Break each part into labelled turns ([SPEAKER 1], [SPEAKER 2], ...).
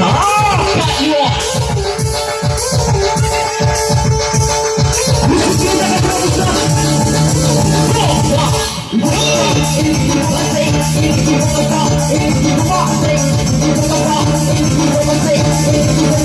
[SPEAKER 1] If you want to talk, if you want to talk, if you want to talk, if you want to talk, if you want to talk,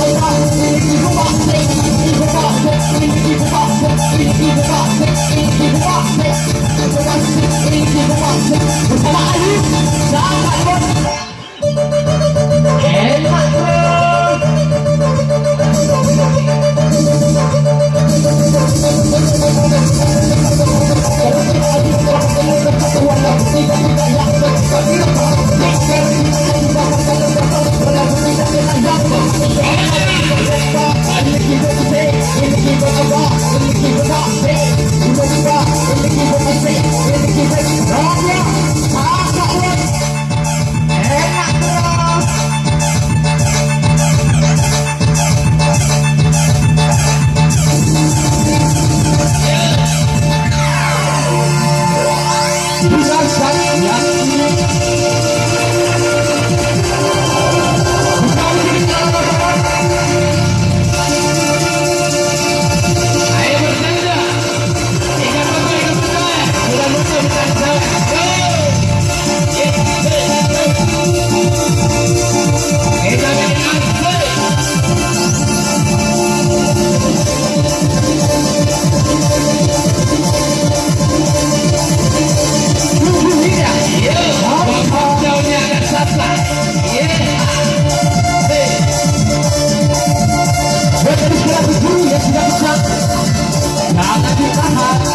[SPEAKER 1] Nada de errado